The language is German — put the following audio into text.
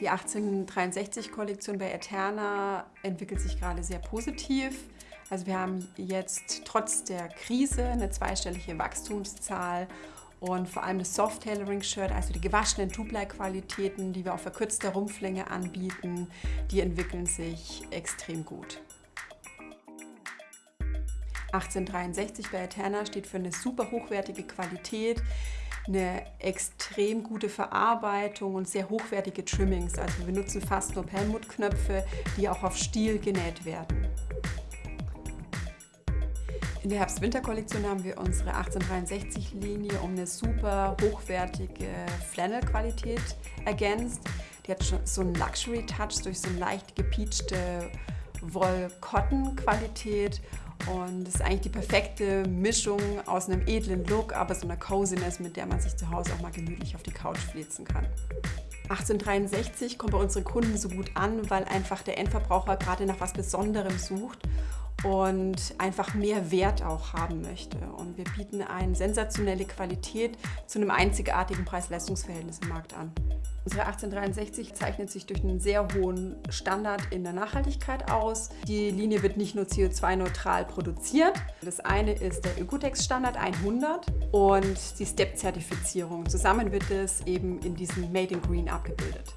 Die 1863-Kollektion bei Eterna entwickelt sich gerade sehr positiv. Also wir haben jetzt trotz der Krise eine zweistellige Wachstumszahl und vor allem das Soft Tailoring Shirt, also die gewaschenen Two-Ply-Qualitäten, die wir auf verkürzter Rumpflänge anbieten, die entwickeln sich extrem gut. 1863 bei Eterna steht für eine super hochwertige Qualität, eine extrem gute Verarbeitung und sehr hochwertige Trimmings. Also wir nutzen fast nur Pelmut-Knöpfe, die auch auf Stiel genäht werden. In der Herbst-Winter-Kollektion haben wir unsere 1863-Linie um eine super hochwertige Flannel-Qualität ergänzt. Die hat schon so einen Luxury-Touch durch so eine leicht gepeachte Woll-Cotton-Qualität und das ist eigentlich die perfekte Mischung aus einem edlen Look, aber so einer Coziness, mit der man sich zu Hause auch mal gemütlich auf die Couch flitzen kann. 1863 kommt bei unseren Kunden so gut an, weil einfach der Endverbraucher gerade nach was Besonderem sucht und einfach mehr Wert auch haben möchte. Und wir bieten eine sensationelle Qualität zu einem einzigartigen Preis-Leistungs-Verhältnis im Markt an. Unsere 1863 zeichnet sich durch einen sehr hohen Standard in der Nachhaltigkeit aus. Die Linie wird nicht nur CO2-neutral produziert. Das eine ist der Ökotex-Standard 100 und die STEP-Zertifizierung. Zusammen wird es eben in diesem Made in Green abgebildet.